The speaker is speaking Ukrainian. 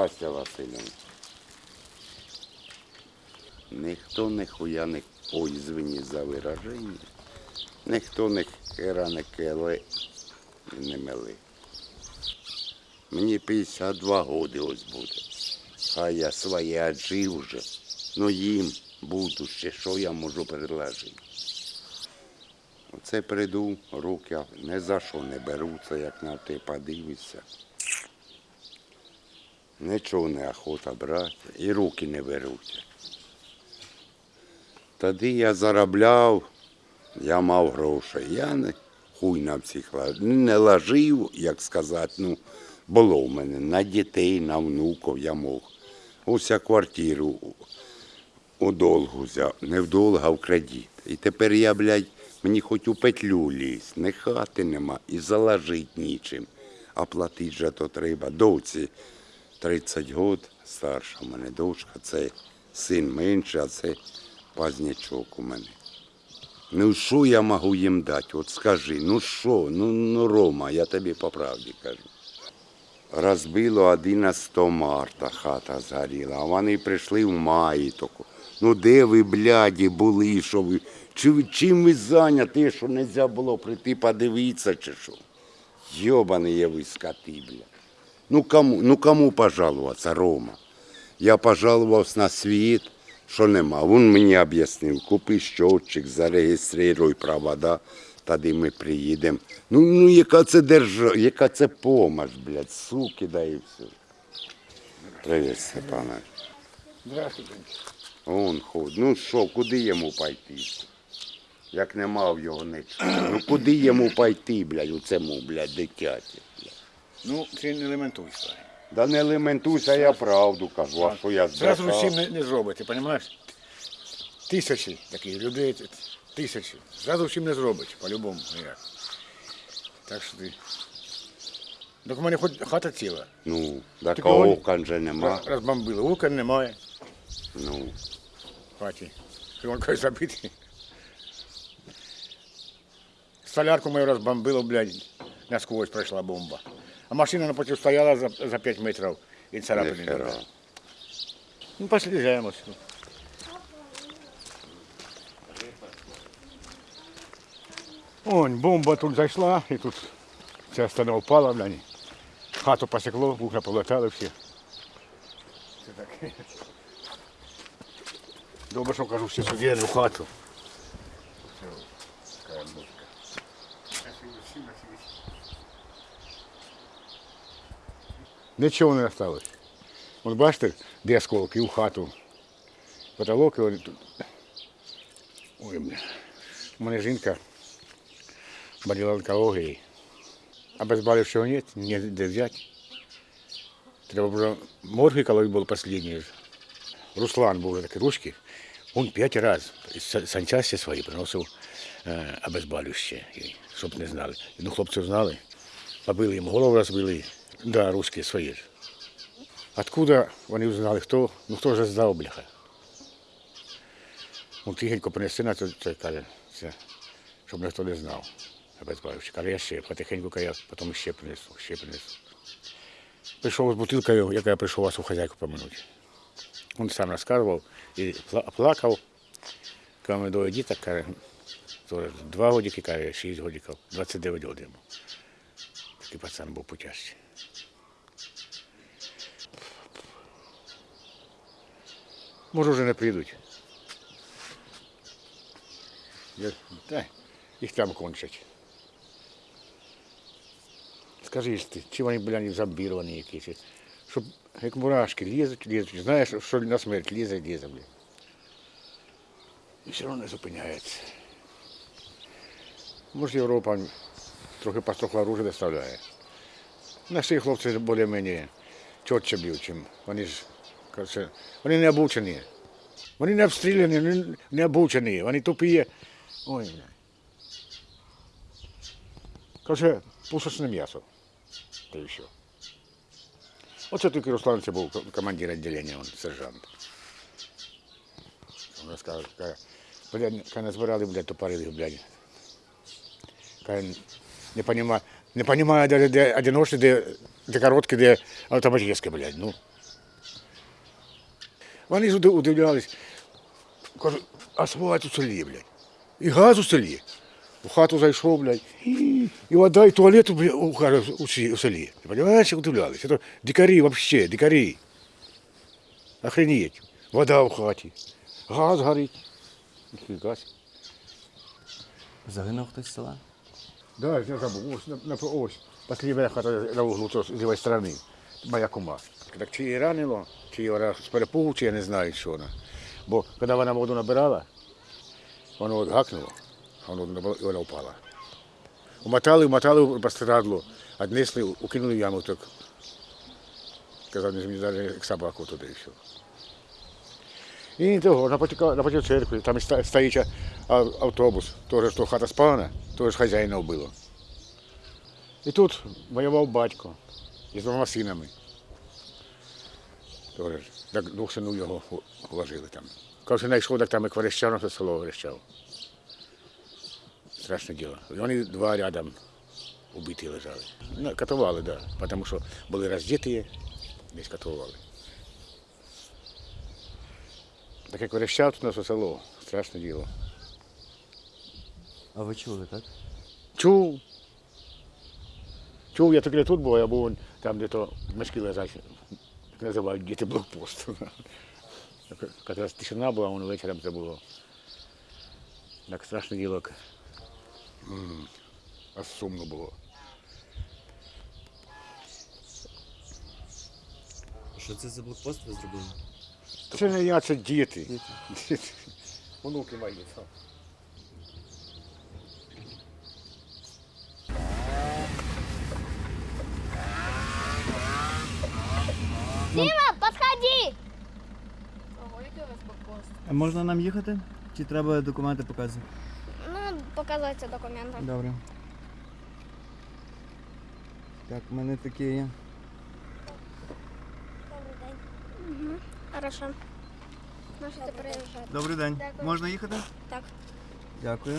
Здрастя, Васильовна. Ніхто ніхуя не ой, извини за вираження. Ніхто не хера не келе і не мели. Мені 52 роки ось буде. А я своє жив вже. Ну їм буду ще, що я можу предложити. Оце прийду, руки не за що не беруться, як на те подивишся. Нічого не охота брати, і руки не беруть. Тоді я заробляв, я мав гроші. Я не хуй на всіх. Не лажив, як сказати, ну, було в мене на дітей, на внуків я мог. Ось квартиру у- долгу взяв, не в долг, а в кредит. І тепер я, блядь, мені хоч у петлю лізь, не хати нема і заложить нічим. А платить же то треба. Доці 30 год, старша в мене дочка, це син менший, а це пазнячок у мене. Ну що я можу їм дати? От скажи, ну що, ну, ну Рома, я тобі по правді кажу. Розбило 11 марта хата згоріла, а вони прийшли в маї таку. Ну де ви, бляді, були, що ви? Чи, чим ви зайняті, що не можна було прийти подивитися чи що? Йобані є ви скоти, бля. Ну кому, ну кому пожалуватися, Рома? Я пожалувався на світ, що нема. Він мені об'яснив, купи щотчик, зареєструй провода, тоді ми приїдемо. Ну, ну яка це держава, яка це помощь, блядь, суки, да і все. Привіт, Степанович. Здравствуйте. Он ходить. Ну що, куди йому пойти? Як не мав його нічого. Ну куди йому пойти, блядь, у цьому, блядь, дитяті? Ну, це не елементуйся. Да не лементуйся, я правду кажу, а що я Зразу збрехав? всім не, не зробите, розумієш? Тисячі таких людей, т- тисячі. Зразу всім не зробить, по-любому. ніяк. Так що ти. Так у мене хоч хата ціла. Ну, так окон же нема. Розбомбили. Окон немає Ну, в хаті. Вон забитий. Столярку мою розбомбило, блядь, насквозь пройшла бомба. А машина напротив стояла за, за 5 метрів і царапини. не було. Ну, послізаємось. Онь, бомба тут зайшла, і тут ця стіна впала, блядь. Хату посекло, вухна полетали всі. Це таке. Добре, що кажу, всі сюди, в хату. Нічого не осталось. От бачите, де осколки, у хату. Потолок і тут. Ой, бля. У мене жінка боліла онкологією. А безболівшого нет, не де взяти. Треба було морги, коли був останній. Руслан був такий русський. Він п'ять разів з санчасті свої приносив е, обезболюще, щоб не знали. Ну, хлопці знали, побили йому голову розбили. Да, русські свої ж. Откуда вони знали, хто, ну хто ж здав, бляха. Ну, тихенько принеси на це, каже, це, щоб ніхто не знав. Каже, я ще потихеньку, каже, я потім ще принесу, ще принесу. Прийшов з бутилкою, яка я прийшов вас у хазяйку поминути. Він сам розказував і пла- плакав. Ми двоє діток, каже, два годики, каже, шість годиків, 29 років йому. Такий пацан був путящий. Може, вже не прийдуть. Я- Та, їх там кончать. Скажи ж ти, чи вони, блядь, зомбіровані якісь? Щоб як мурашки лізуть, лізуть. Знаєш, що на смерть лізе, лізе, блядь. І все одно не зупиняється. Може, Європа трохи построхла оружие доставляє. Наші хлопці більш-менш чітче б'ють, чим вони ж, коротше, вони не обучені. Вони не обстріляні, вони не обучені, вони тупі. Ой, бля. Коротше, пушечне м'ясо. Та і що. Оце тільки Руслан це був командир відділення, він сержант. Він розказав, каже, блядь, каже, назбирали, блядь, тупорилих, блядь. Каже, не понимаю, не понимаю, де, де одиночні, де, де короткі, де автоматичні, блядь, ну. Вони ж удивлялись. Кажуть, асфальт у селі, блядь. І газ у селі. У хату зайшов, блядь, і, вода, і туалет у, у, селі. Розумієш, удивлялись. Це дикарі взагалі, дикарі. Охренеть. Вода в хаті. Газ горить. Газ? Загинув хтось з села? Да, я забыл. Ось, на, на, ось. Последняя хата на углу з лівої сторони. Моя кума. Так чи її ранило, чи її з перепугу, чи я не знаю, що вона. Бо коли вона воду набирала, воно от гакнуло, воно набрало, і вона впала. Умотали, умотали, пострадло, віднесли, укинули в яму, так. Казав, не зміни як собаку туди і все. І того, напроти, напроти церкви, там стоїть автобус, теж що хата спалена, теж хазяїна вбило. І тут воював батько із двома синами. Теж, так двох синів його вложили там. Коли знайшов, так там і Кверещав, все село Верещав. Страшне діло. І вони два рядом убиті лежали. Ну, катували, так, да, тому що були роздіті, десь катували. Так як Верещав, тут на все село. Страшне діло. А ви чули, так? Чув. Чув, я тоді тут був, я був там, де то мешки лежать, як називають діти блокпост. Якраз тишина була, воно вечором це було. Так як, м, Аж сумно було. Що це за блокпост ви зробили? Це не я, це діти. Діти. Онуки мої. так. Дима, подходи! Ого, який у вас блокпост? А можна нам їхати? Чи треба документи показувати? Ну, показывайте документы. Добре. Так, в мене такі є. Добрый день. Угу. Хорошо. Можете приезжать. Добрий день. Дякую. Можна їхати? Так. Дякую.